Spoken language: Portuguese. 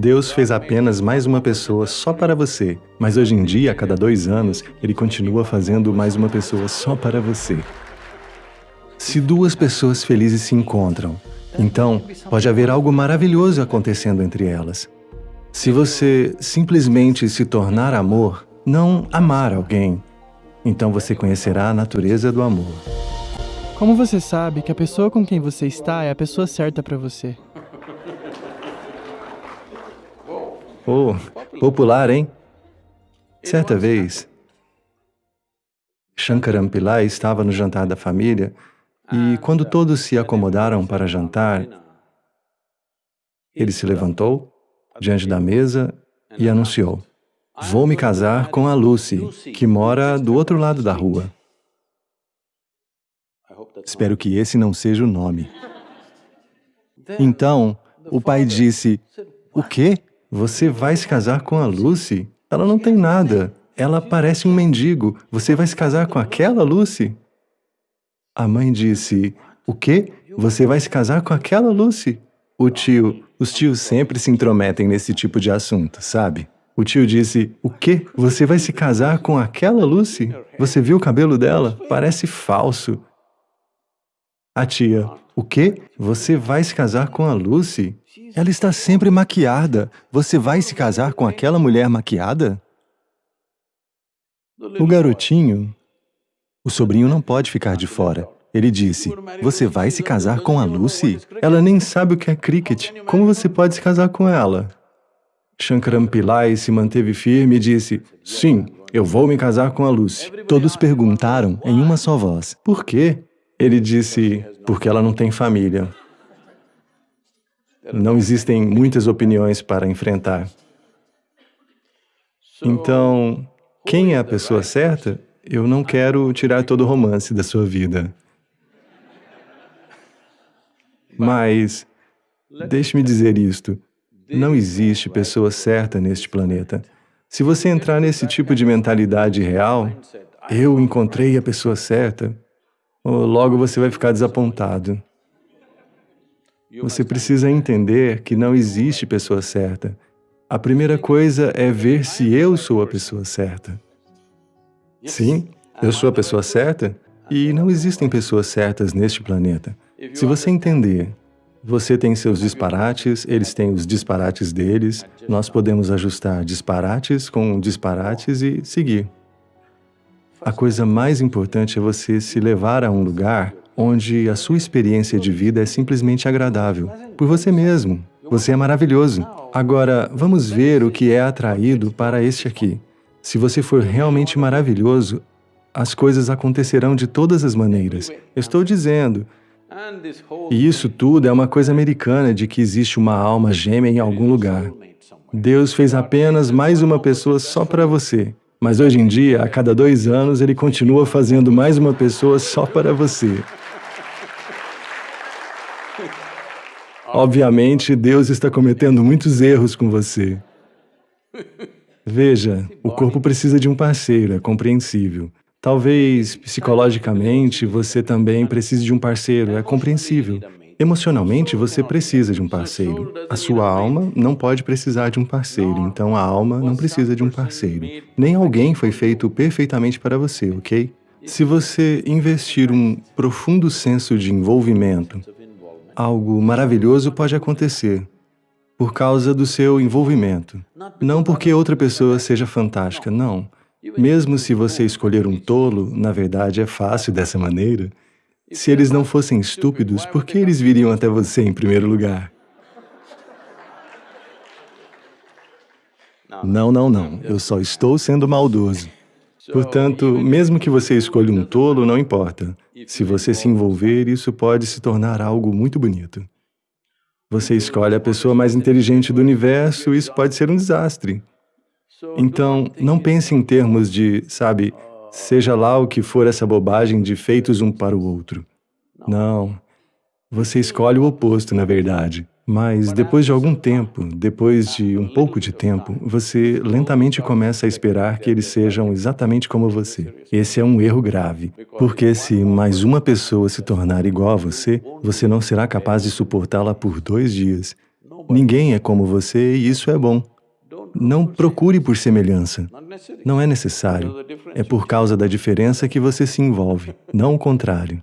Deus fez apenas mais uma pessoa só para você, mas hoje em dia, a cada dois anos, Ele continua fazendo mais uma pessoa só para você. Se duas pessoas felizes se encontram, então pode haver algo maravilhoso acontecendo entre elas. Se você simplesmente se tornar amor, não amar alguém, então você conhecerá a natureza do amor. Como você sabe que a pessoa com quem você está é a pessoa certa para você? Oh, popular, hein? Certa vez, Shankaram Pillai estava no jantar da família e quando todos se acomodaram para jantar, ele se levantou diante da mesa e anunciou, Vou me casar com a Lucy, que mora do outro lado da rua. Espero que esse não seja o nome. Então, o pai disse, o quê? Você vai se casar com a Lucy? Ela não tem nada. Ela parece um mendigo. Você vai se casar com aquela Lucy? A mãe disse, o quê? Você vai se casar com aquela Lucy? O tio, os tios sempre se intrometem nesse tipo de assunto, sabe? O tio disse, o quê? Você vai se casar com aquela Lucy? Você viu o cabelo dela? Parece falso. A tia, o quê? Você vai se casar com a Lucy? Ela está sempre maquiada. Você vai se casar com aquela mulher maquiada? O garotinho, o sobrinho não pode ficar de fora. Ele disse, você vai se casar com a Lucy? Ela nem sabe o que é cricket. Como você pode se casar com ela? Shankaram Pillai se manteve firme e disse, sim, eu vou me casar com a Lucy. Todos perguntaram em uma só voz, por quê? Ele disse, porque ela não tem família. Não existem muitas opiniões para enfrentar. Então, quem é a pessoa certa? Eu não quero tirar todo o romance da sua vida. Mas, deixe-me dizer isto, não existe pessoa certa neste planeta. Se você entrar nesse tipo de mentalidade real, eu encontrei a pessoa certa, logo você vai ficar desapontado. Você precisa entender que não existe pessoa certa. A primeira coisa é ver se eu sou a pessoa certa. Sim, eu sou a pessoa certa e não existem pessoas certas neste planeta. Se você entender, você tem seus disparates, eles têm os disparates deles, nós podemos ajustar disparates com disparates e seguir. A coisa mais importante é você se levar a um lugar onde a sua experiência de vida é simplesmente agradável, por você mesmo. Você é maravilhoso. Agora, vamos ver o que é atraído para este aqui. Se você for realmente maravilhoso, as coisas acontecerão de todas as maneiras. estou dizendo. E isso tudo é uma coisa americana de que existe uma alma gêmea em algum lugar. Deus fez apenas mais uma pessoa só para você. Mas hoje em dia, a cada dois anos, Ele continua fazendo mais uma pessoa só para você. Obviamente, Deus está cometendo muitos erros com você. Veja, o corpo precisa de um parceiro, é compreensível. Talvez, psicologicamente, você também precise de um parceiro, é compreensível. Emocionalmente, você precisa de um parceiro. A sua alma não pode precisar de um parceiro, então a alma não precisa de um parceiro. Nem alguém foi feito perfeitamente para você, ok? Se você investir um profundo senso de envolvimento, algo maravilhoso pode acontecer por causa do seu envolvimento. Não porque outra pessoa seja fantástica, não. Mesmo se você escolher um tolo, na verdade é fácil dessa maneira. Se eles não fossem estúpidos, por que eles viriam até você em primeiro lugar? Não, não, não. Eu só estou sendo maldoso. Portanto, mesmo que você escolha um tolo, não importa. Se você se envolver, isso pode se tornar algo muito bonito. Você escolhe a pessoa mais inteligente do universo, isso pode ser um desastre. Então, não pense em termos de, sabe, seja lá o que for essa bobagem de feitos um para o outro. Não. Você escolhe o oposto, na verdade. Mas depois de algum tempo, depois de um pouco de tempo, você lentamente começa a esperar que eles sejam exatamente como você. Esse é um erro grave, porque se mais uma pessoa se tornar igual a você, você não será capaz de suportá-la por dois dias. Ninguém é como você e isso é bom. Não procure por semelhança. Não é necessário. É por causa da diferença que você se envolve, não o contrário.